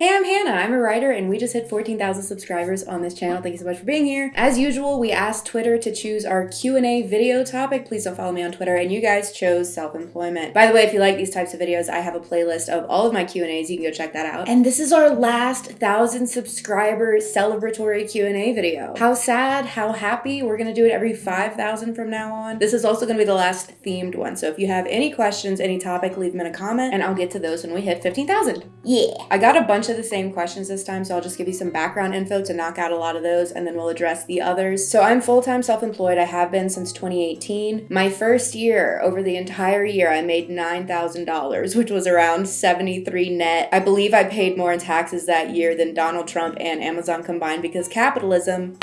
Hey, I'm Hannah. I'm a writer and we just hit 14,000 subscribers on this channel. Thank you so much for being here. As usual, we asked Twitter to choose our Q&A video topic. Please don't follow me on Twitter and you guys chose self-employment. By the way, if you like these types of videos, I have a playlist of all of my Q&As. You can go check that out. And this is our last 1,000 subscriber celebratory Q&A video. How sad, how happy. We're going to do it every 5,000 from now on. This is also going to be the last themed one. So if you have any questions, any topic, leave them in a comment and I'll get to those when we hit 15,000. Yeah. I got a bunch of the same questions this time, so I'll just give you some background info to knock out a lot of those, and then we'll address the others. So I'm full-time self-employed. I have been since 2018. My first year, over the entire year, I made $9,000, which was around 73 net. I believe I paid more in taxes that year than Donald Trump and Amazon combined because capitalism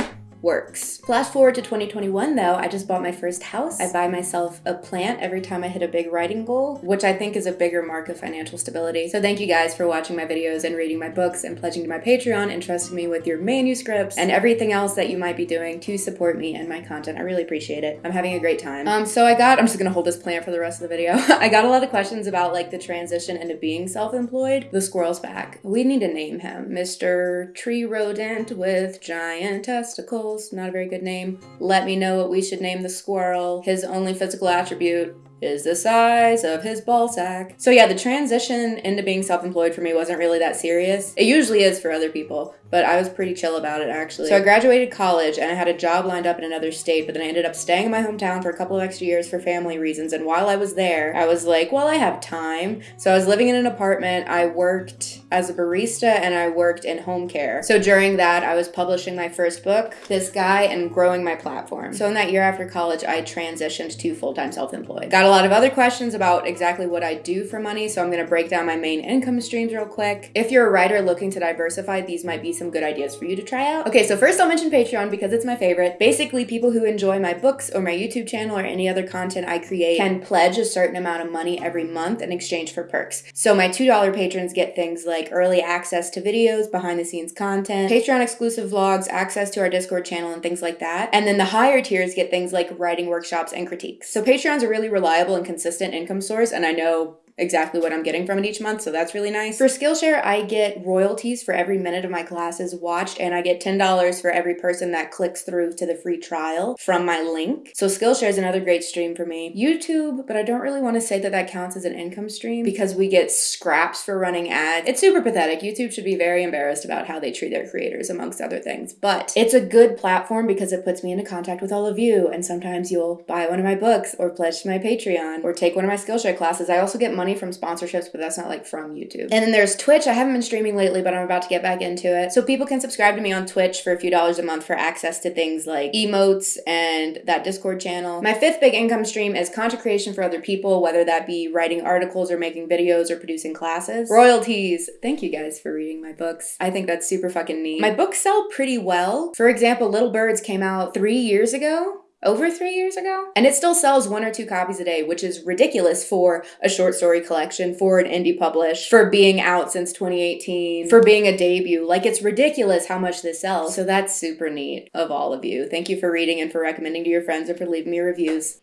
works. Flash forward to 2021 though, I just bought my first house. I buy myself a plant every time I hit a big writing goal, which I think is a bigger mark of financial stability. So thank you guys for watching my videos and reading my books and pledging to my Patreon and trusting me with your manuscripts and everything else that you might be doing to support me and my content. I really appreciate it. I'm having a great time. Um, so I got, I'm just gonna hold this plant for the rest of the video. I got a lot of questions about like the transition into being self-employed. The squirrel's back. We need to name him. Mr. Tree Rodent with giant testicles not a very good name. Let me know what we should name the squirrel. His only physical attribute is the size of his ball sack. So yeah, the transition into being self-employed for me wasn't really that serious. It usually is for other people, but I was pretty chill about it actually. So I graduated college and I had a job lined up in another state, but then I ended up staying in my hometown for a couple of extra years for family reasons. And while I was there, I was like, well, I have time. So I was living in an apartment. I worked as a barista and I worked in home care. So during that, I was publishing my first book, This Guy, and growing my platform. So in that year after college, I transitioned to full-time self-employed. Got a lot of other questions about exactly what I do for money, so I'm gonna break down my main income streams real quick. If you're a writer looking to diversify, these might be some good ideas for you to try out. Okay, so first I'll mention Patreon because it's my favorite. Basically, people who enjoy my books or my YouTube channel or any other content I create can pledge a certain amount of money every month in exchange for perks. So my $2 patrons get things like early access to videos, behind the scenes content, Patreon exclusive vlogs, access to our Discord channel, and things like that. And then the higher tiers get things like writing workshops and critiques. So Patreon's a really reliable and consistent income source. And I know exactly what I'm getting from it each month, so that's really nice. For Skillshare, I get royalties for every minute of my classes watched, and I get $10 for every person that clicks through to the free trial from my link. So Skillshare is another great stream for me. YouTube, but I don't really want to say that that counts as an income stream because we get scraps for running ads. It's super pathetic. YouTube should be very embarrassed about how they treat their creators, amongst other things. But it's a good platform because it puts me into contact with all of you, and sometimes you'll buy one of my books or pledge to my Patreon or take one of my Skillshare classes. I also get money money from sponsorships, but that's not like from YouTube. And then there's Twitch. I haven't been streaming lately, but I'm about to get back into it. So people can subscribe to me on Twitch for a few dollars a month for access to things like emotes and that Discord channel. My fifth big income stream is content creation for other people, whether that be writing articles or making videos or producing classes. Royalties. Thank you guys for reading my books. I think that's super fucking neat. My books sell pretty well. For example, Little Birds came out three years ago over three years ago. And it still sells one or two copies a day, which is ridiculous for a short story collection, for an indie publish, for being out since 2018, for being a debut. Like it's ridiculous how much this sells. So that's super neat of all of you. Thank you for reading and for recommending to your friends or for leaving me reviews.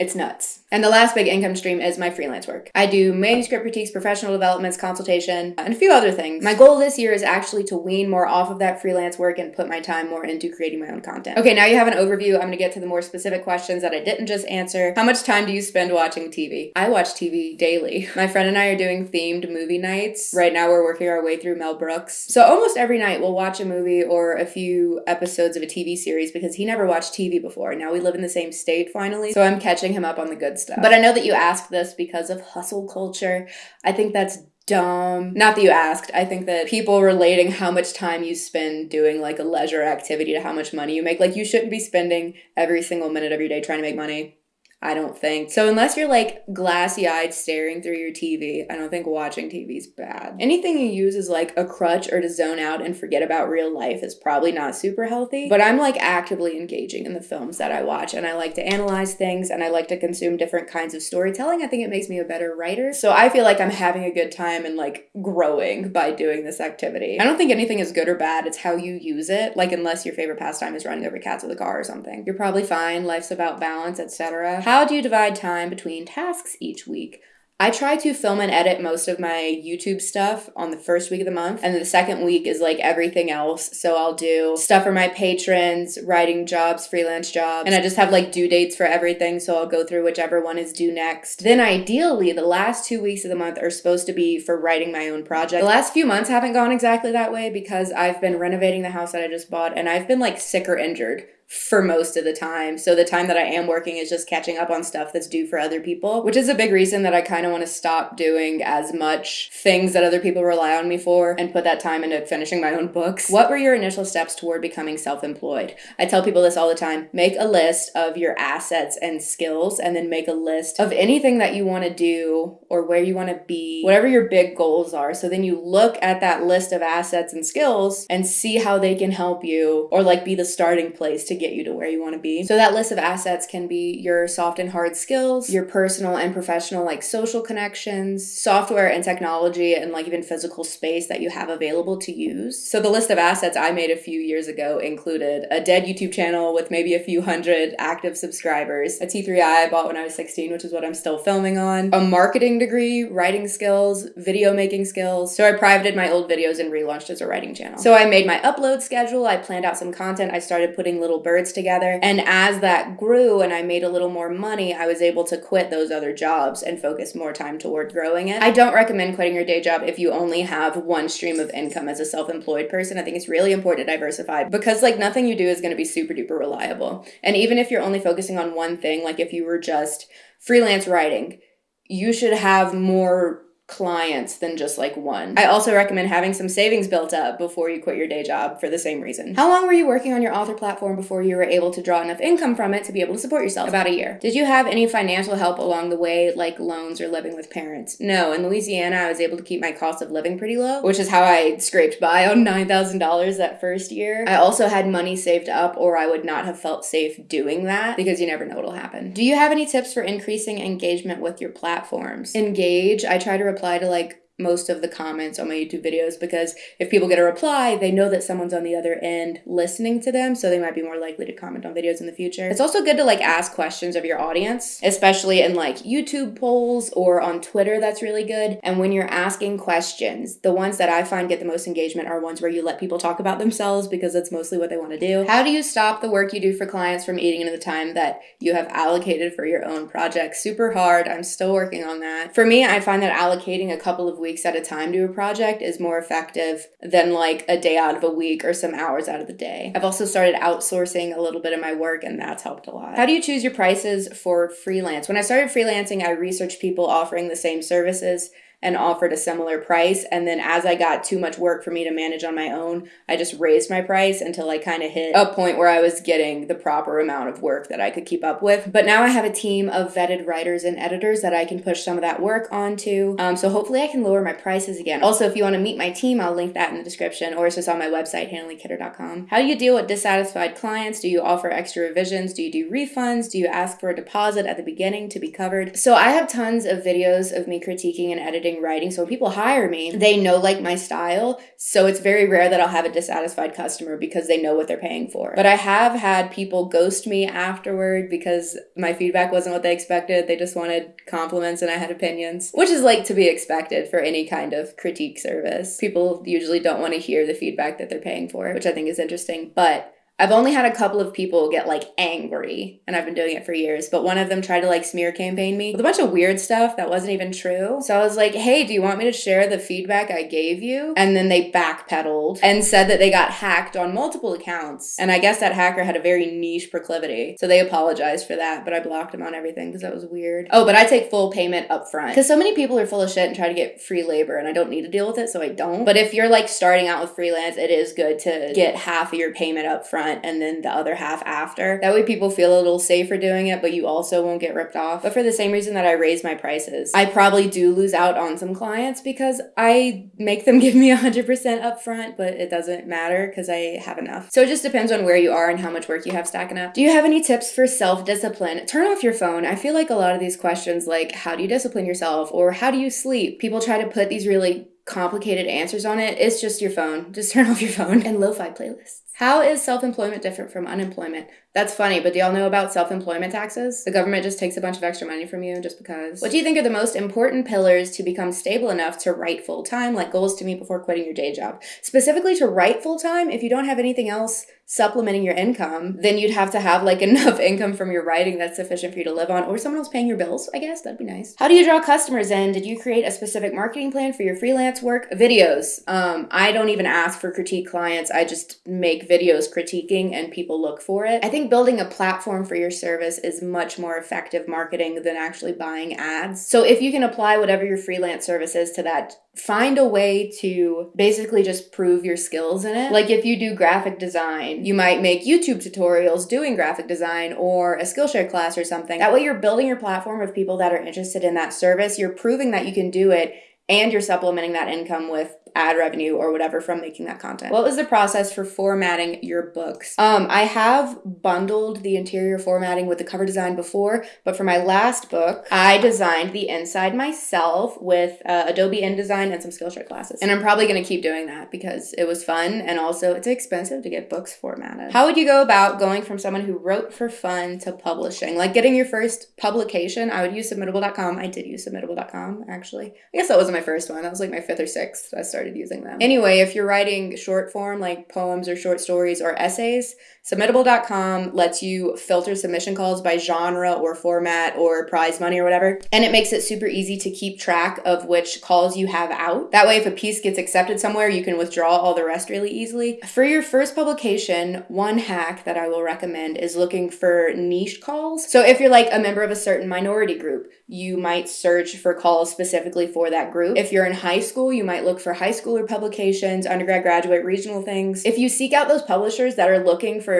It's nuts. And the last big income stream is my freelance work. I do manuscript critiques, professional developments, consultation, and a few other things. My goal this year is actually to wean more off of that freelance work and put my time more into creating my own content. Okay, now you have an overview. I'm gonna get to the more specific questions that I didn't just answer. How much time do you spend watching TV? I watch TV daily. My friend and I are doing themed movie nights. Right now we're working our way through Mel Brooks. So almost every night we'll watch a movie or a few episodes of a TV series because he never watched TV before. Now we live in the same state finally, so I'm catching him up on the good stuff. But I know that you asked this because of hustle culture. I think that's dumb. Not that you asked. I think that people relating how much time you spend doing like a leisure activity to how much money you make. Like you shouldn't be spending every single minute of your day trying to make money. I don't think. So unless you're like glassy eyed staring through your TV, I don't think watching TV is bad. Anything you use as like a crutch or to zone out and forget about real life is probably not super healthy. But I'm like actively engaging in the films that I watch and I like to analyze things and I like to consume different kinds of storytelling. I think it makes me a better writer. So I feel like I'm having a good time and like growing by doing this activity. I don't think anything is good or bad. It's how you use it. Like unless your favorite pastime is running over cats with a car or something. You're probably fine. Life's about balance, etc. How do you divide time between tasks each week? I try to film and edit most of my YouTube stuff on the first week of the month, and the second week is like everything else. So I'll do stuff for my patrons, writing jobs, freelance jobs, and I just have like due dates for everything. So I'll go through whichever one is due next. Then ideally, the last two weeks of the month are supposed to be for writing my own project. The last few months haven't gone exactly that way because I've been renovating the house that I just bought, and I've been like sick or injured for most of the time. So the time that I am working is just catching up on stuff that's due for other people, which is a big reason that I kind of want to stop doing as much things that other people rely on me for and put that time into finishing my own books. What were your initial steps toward becoming self-employed? I tell people this all the time. Make a list of your assets and skills and then make a list of anything that you want to do or where you want to be, whatever your big goals are. So then you look at that list of assets and skills and see how they can help you or like be the starting place to get you to where you want to be. So that list of assets can be your soft and hard skills, your personal and professional like social connections, software and technology and like even physical space that you have available to use. So the list of assets I made a few years ago included a dead YouTube channel with maybe a few hundred active subscribers, a T3i I bought when I was 16, which is what I'm still filming on, a marketing degree, writing skills, video making skills. So I privated my old videos and relaunched as a writing channel. So I made my upload schedule, I planned out some content, I started putting little birds together. And as that grew and I made a little more money, I was able to quit those other jobs and focus more time toward growing it. I don't recommend quitting your day job if you only have one stream of income as a self-employed person. I think it's really important to diversify because like nothing you do is going to be super duper reliable. And even if you're only focusing on one thing, like if you were just freelance writing, you should have more clients than just like one. I also recommend having some savings built up before you quit your day job for the same reason. How long were you working on your author platform before you were able to draw enough income from it to be able to support yourself? About a year. Did you have any financial help along the way, like loans or living with parents? No, in Louisiana, I was able to keep my cost of living pretty low, which is how I scraped by on $9,000 that first year. I also had money saved up or I would not have felt safe doing that because you never know what'll happen. Do you have any tips for increasing engagement with your platforms? Engage. I try to reply to like most of the comments on my YouTube videos because if people get a reply, they know that someone's on the other end listening to them, so they might be more likely to comment on videos in the future. It's also good to like ask questions of your audience, especially in like YouTube polls or on Twitter, that's really good. And when you're asking questions, the ones that I find get the most engagement are ones where you let people talk about themselves because that's mostly what they want to do. How do you stop the work you do for clients from eating into the time that you have allocated for your own project? Super hard. I'm still working on that. For me, I find that allocating a couple of weeks weeks at a time to a project is more effective than like a day out of a week or some hours out of the day. I've also started outsourcing a little bit of my work and that's helped a lot. How do you choose your prices for freelance? When I started freelancing, I researched people offering the same services and offered a similar price. And then as I got too much work for me to manage on my own, I just raised my price until I kind of hit a point where I was getting the proper amount of work that I could keep up with. But now I have a team of vetted writers and editors that I can push some of that work onto. Um, so hopefully I can lower my prices again. Also, if you want to meet my team, I'll link that in the description or it's just on my website, hannahleekidder.com. How do you deal with dissatisfied clients? Do you offer extra revisions? Do you do refunds? Do you ask for a deposit at the beginning to be covered? So I have tons of videos of me critiquing and editing writing. So when people hire me, mm-hmm. they know like my style. So it's very rare that I'll have a dissatisfied customer because they know what they're paying for. But I have had people ghost me afterward because my feedback wasn't what they expected. They just wanted compliments and I had opinions, which is like to be expected for any kind of critique service. People usually don't want to hear the feedback that they're paying for, which I think is interesting. But I've only had a couple of people get like angry, and I've been doing it for years, but one of them tried to like smear campaign me with a bunch of weird stuff that wasn't even true. So I was like, hey, do you want me to share the feedback I gave you? And then they backpedaled and said that they got hacked on multiple accounts. And I guess that hacker had a very niche proclivity. So they apologized for that, but I blocked them on everything because that was weird. Oh, but I take full payment up front because so many people are full of shit and try to get free labor, and I don't need to deal with it, so I don't. But if you're like starting out with freelance, it is good to get half of your payment up front front and then the other half after. That way people feel a little safer doing it, but you also won't get ripped off. But for the same reason that I raise my prices, I probably do lose out on some clients because I make them give me 100% upfront, but it doesn't matter because I have enough. So it just depends on where you are and how much work you have stacking up. Do you have any tips for self discipline? Turn off your phone. I feel like a lot of these questions, like how do you discipline yourself or how do you sleep? People try to put these really complicated answers on it, it's just your phone. Just turn off your phone and lo-fi playlists. How is self-employment different from unemployment? That's funny, but do y'all know about self employment taxes? The government just takes a bunch of extra money from you just because. What do you think are the most important pillars to become stable enough to write full time, like goals to meet before quitting your day job? Specifically to write full time, if you don't have anything else supplementing your income, then you'd have to have like enough income from your writing that's sufficient for you to live on, or someone else paying your bills, I guess. That'd be nice. How do you draw customers in? Did you create a specific marketing plan for your freelance work? Videos. Um, I don't even ask for critique clients, I just make videos critiquing and people look for it. I think building a platform for your service is much more effective marketing than actually buying ads. So if you can apply whatever your freelance service is to that, find a way to basically just prove your skills in it. Like if you do graphic design, you might make YouTube tutorials doing graphic design or a Skillshare class or something. That way you're building your platform of people that are interested in that service. You're proving that you can do it and you're supplementing that income with ad revenue or whatever from making that content. What was the process for formatting your books? Um, I have bundled the interior formatting with the cover design before, but for my last book, I designed the inside myself with uh, Adobe InDesign and some Skillshare classes. And I'm probably going to keep doing that because it was fun and also it's expensive to get books formatted. How would you go about going from someone who wrote for fun to publishing? Like getting your first publication, I would use submittable.com. I did use submittable.com actually. I guess that wasn't my first one. That was like my fifth or sixth. I started started using them. Anyway, if you're writing short form like poems or short stories or essays, submittable.com lets you filter submission calls by genre or format or prize money or whatever. And it makes it super easy to keep track of which calls you have out. That way, if a piece gets accepted somewhere, you can withdraw all the rest really easily. For your first publication, one hack that I will recommend is looking for niche calls. So if you're like a member of a certain minority group, you might search for calls specifically for that group. If you're in high school, you might look for high schooler publications, undergrad, graduate, regional things. If you seek out those publishers that are looking for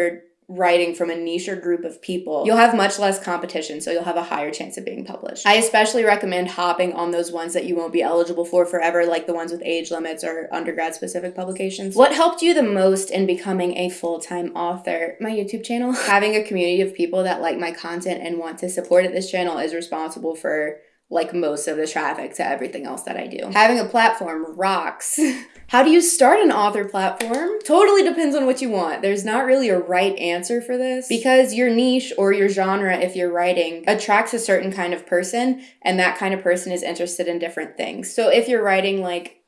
writing from a niche or group of people, you'll have much less competition, so you'll have a higher chance of being published. I especially recommend hopping on those ones that you won't be eligible for forever, like the ones with age limits or undergrad specific publications. What helped you the most in becoming a full time author? My YouTube channel. Having a community of people that like my content and want to support it, this channel is responsible for like most of the traffic to everything else that I do. Having a platform rocks. How do you start an author platform? Totally depends on what you want. There's not really a right answer for this because your niche or your genre, if you're writing, attracts a certain kind of person, and that kind of person is interested in different things. So if you're writing like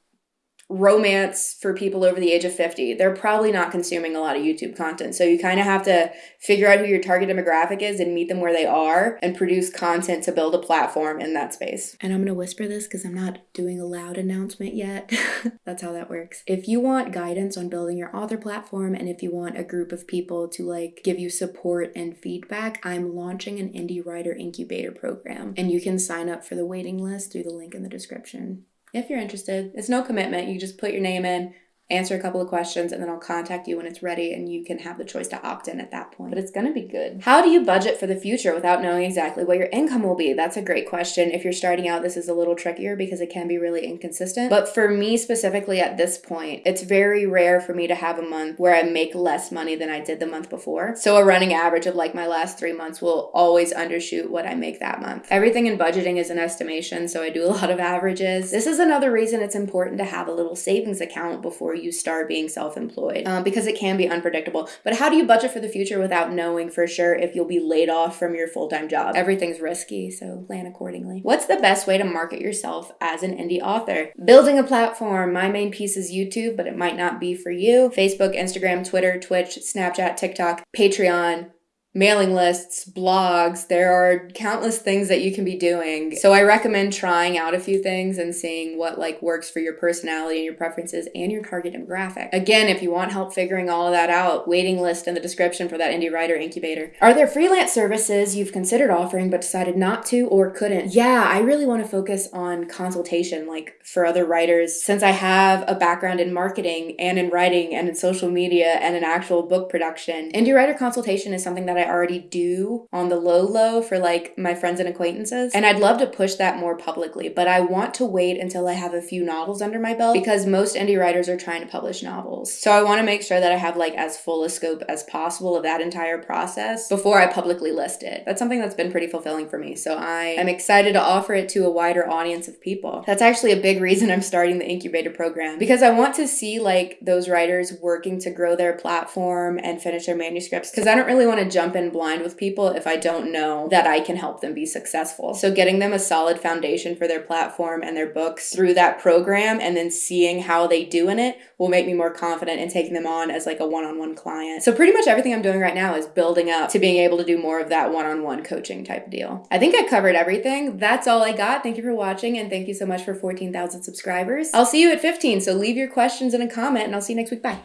romance for people over the age of 50 they're probably not consuming a lot of youtube content. So you kind of have to figure out who your target demographic is and meet them where they are and produce content to build a platform in that space. And i'm going to whisper this because i'm not doing a loud announcement yet. That's how that works. If you want guidance on building your author platform and if you want a group of people to like give you support and feedback i'm launching an indie writer incubator program. And you can sign up for the waiting list through the link in the description if you're interested. It's no commitment. You just put your name in, answer a couple of questions, and then I'll contact you when it's ready and you can have the choice to opt in at that point. But it's going to be good. How do you budget for the future without knowing exactly what your income will be? That's a great question. If you're starting out, this is a little trickier because it can be really inconsistent. But for me specifically at this point, it's very rare for me to have a month where I make less money than I did the month before. So a running average of like my last three months will always undershoot what I make that month. Everything in budgeting is an estimation, so I do a lot of averages. This is another reason it's important to have a little savings account before you you start being self employed um, because it can be unpredictable. But how do you budget for the future without knowing for sure if you'll be laid off from your full time job? Everything's risky, so plan accordingly. What's the best way to market yourself as an indie author? Building a platform. My main piece is YouTube, but it might not be for you. Facebook, Instagram, Twitter, Twitch, Snapchat, TikTok, Patreon, mailing lists, blogs. There are countless things that you can be doing. So I recommend trying out a few things and seeing what like works for your personality and your preferences and your target demographic. Again, if you want help figuring all of that out, waiting list in the description for that indie writer incubator. Are there freelance services you've considered offering but decided not to or couldn't? Yeah, I really want to focus on consultation like for other writers since I have a background in marketing and in writing and in social media and in actual book production. Indie writer consultation is something that I already do on the low low for like my friends and acquaintances. And I'd love to push that more publicly, but I want to wait until I have a few novels under my belt because most indie writers are trying to publish novels. So I want to make sure that I have like as full a scope as possible of that entire process before I publicly list it. That's something that's been pretty fulfilling for me. So I am excited to offer it to a wider audience of people. That's actually a big reason I'm starting the incubator program because I want to see like those writers working to grow their platform and finish their manuscripts because I don't really want to jump in blind with people if I don't know that I can help them be successful. So getting them a solid foundation for their platform and their books through that program and then seeing how they do in it will make me more confident in taking them on as like a one-on-one client. So pretty much everything I'm doing right now is building up to being able to do more of that one-on-one coaching type deal. I think I covered everything. That's all I got. Thank you for watching and thank you so much for 14,000 subscribers. I'll see you at 15, so leave your questions in a comment and I'll see you next week. Bye.